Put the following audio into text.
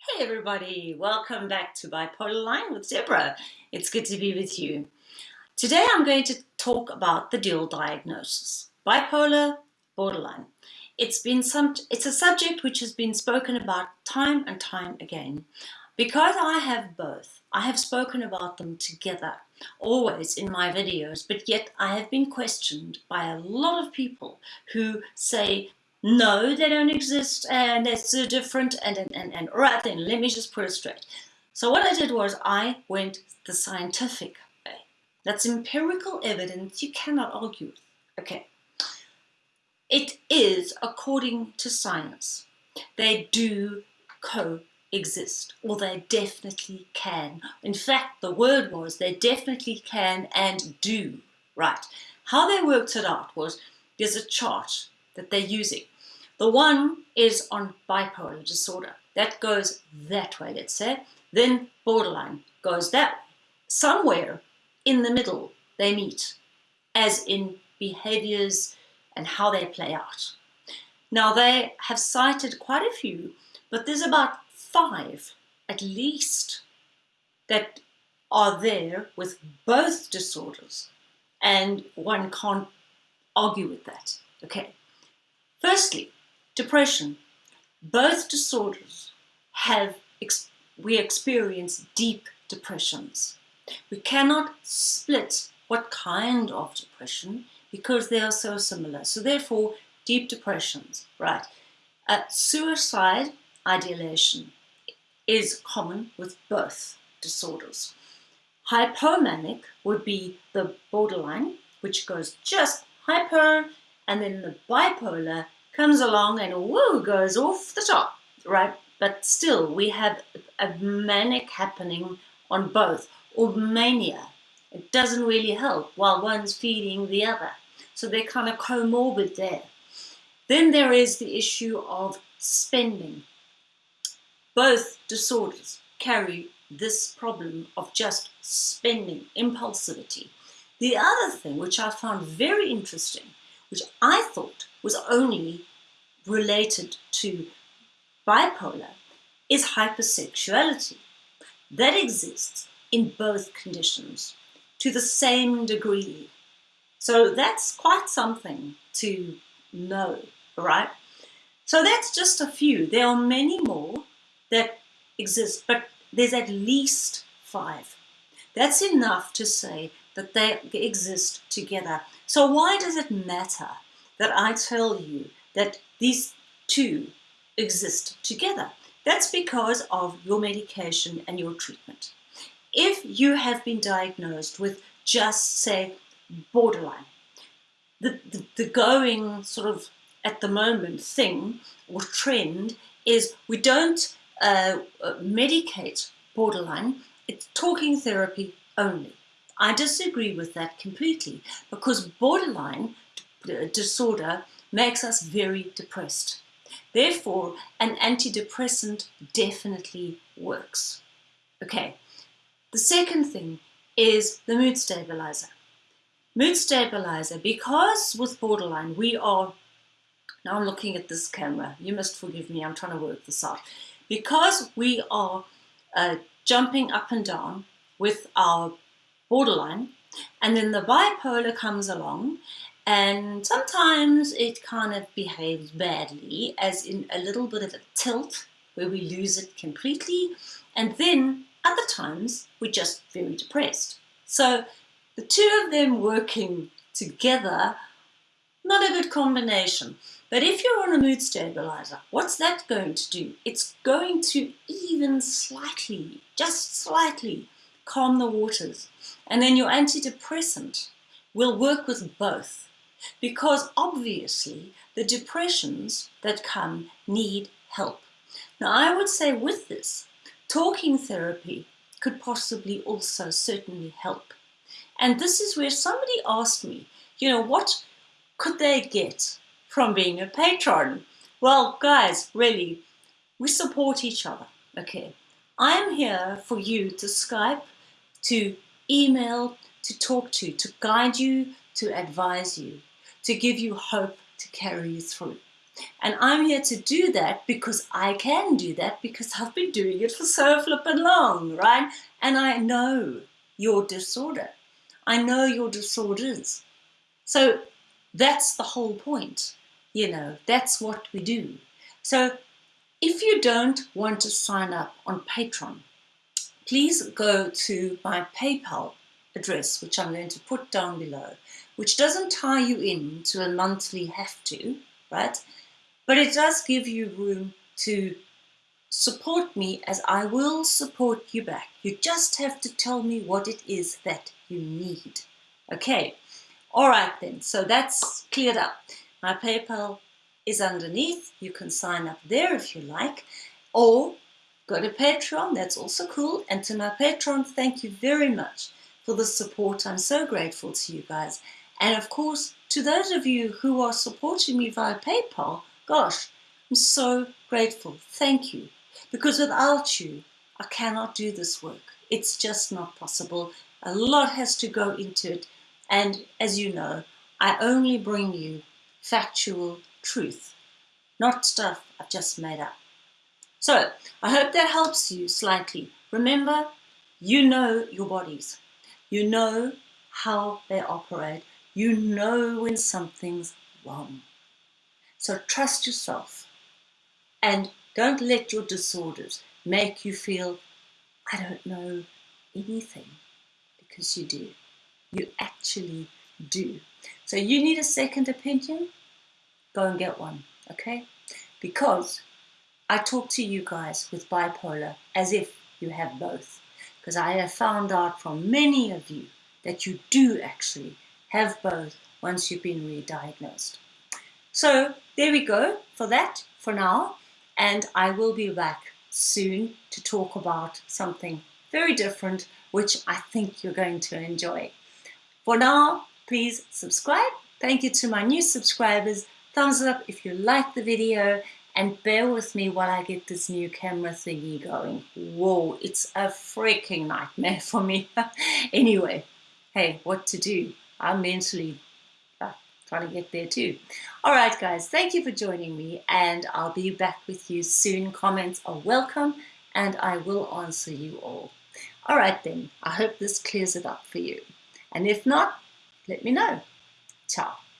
Hey everybody, welcome back to Bipolar Line with Deborah. It's good to be with you. Today I'm going to talk about the dual diagnosis, bipolar, borderline. It's been some it's a subject which has been spoken about time and time again. Because I have both, I have spoken about them together, always in my videos, but yet I have been questioned by a lot of people who say no, they don't exist and they're so different and, and, and, and right then, let me just put it straight. So what I did was I went the scientific way. That's empirical evidence you cannot argue with. Okay. It is according to science. They do coexist, or they definitely can. In fact, the word was they definitely can and do. Right. How they worked it out was there's a chart that they're using. The one is on bipolar disorder. That goes that way, let's say. Then borderline goes that way. Somewhere in the middle they meet, as in behaviors and how they play out. Now they have cited quite a few, but there's about five at least that are there with both disorders and one can't argue with that. Okay. Firstly, depression. Both disorders have, we experience deep depressions. We cannot split what kind of depression because they are so similar. So therefore, deep depressions, right? Uh, suicide ideation is common with both disorders. Hypomanic would be the borderline, which goes just hyper, and then the bipolar comes along and woo, goes off the top, right? But still, we have a manic happening on both, or mania. It doesn't really help while one's feeding the other. So they're kind of comorbid there. Then there is the issue of spending. Both disorders carry this problem of just spending, impulsivity. The other thing, which I found very interesting, which I thought was only related to bipolar is hypersexuality. That exists in both conditions to the same degree. So that's quite something to know, right? So that's just a few. There are many more that exist, but there's at least five. That's enough to say that they exist together. So why does it matter that I tell you that these two exist together. That's because of your medication and your treatment. If you have been diagnosed with just, say, borderline, the, the, the going sort of at the moment thing or trend is we don't uh, uh medicate borderline, it's talking therapy only. I disagree with that completely because borderline disorder makes us very depressed. Therefore, an antidepressant definitely works. Okay, the second thing is the mood stabilizer. Mood stabilizer, because with borderline we are, now I'm looking at this camera, you must forgive me, I'm trying to work this out. Because we are uh, jumping up and down with our borderline, and then the bipolar comes along and sometimes it kind of behaves badly, as in a little bit of a tilt where we lose it completely. And then other times we're just very depressed. So the two of them working together, not a good combination. But if you're on a mood stabilizer, what's that going to do? It's going to even slightly, just slightly, calm the waters. And then your antidepressant will work with both because obviously the depressions that come need help. Now I would say with this, talking therapy could possibly also certainly help. And this is where somebody asked me, you know, what could they get from being a patron? Well, guys, really, we support each other, okay? I'm here for you to Skype, to email, to talk to, to guide you, to advise you to give you hope to carry you through. And I'm here to do that because I can do that because I've been doing it for so flippin' long, right? And I know your disorder. I know your disorders. So that's the whole point. You know, that's what we do. So if you don't want to sign up on Patreon, please go to my PayPal address, which I'm going to put down below, which doesn't tie you in to a monthly have to, right? But it does give you room to support me as I will support you back. You just have to tell me what it is that you need. Okay, all right then, so that's cleared up. My PayPal is underneath. You can sign up there if you like, or go to Patreon, that's also cool. And to my Patreon, thank you very much for the support. I'm so grateful to you guys. And of course, to those of you who are supporting me via PayPal, gosh, I'm so grateful. Thank you. Because without you, I cannot do this work. It's just not possible. A lot has to go into it. And as you know, I only bring you factual truth, not stuff I've just made up. So I hope that helps you slightly. Remember, you know your bodies. You know how they operate. You know when something's wrong. So trust yourself and don't let your disorders make you feel, I don't know anything, because you do. You actually do. So you need a second opinion? Go and get one, okay? Because I talk to you guys with bipolar as if you have both. Because I have found out from many of you that you do actually have both once you've been re-diagnosed. So there we go for that for now. And I will be back soon to talk about something very different, which I think you're going to enjoy. For now, please subscribe. Thank you to my new subscribers. Thumbs up if you like the video and bear with me while I get this new camera thingy going. Whoa, it's a freaking nightmare for me. anyway, hey, what to do? I'm mentally uh, trying to get there too. All right, guys, thank you for joining me and I'll be back with you soon. Comments are welcome and I will answer you all. All right then, I hope this clears it up for you. And if not, let me know. Ciao.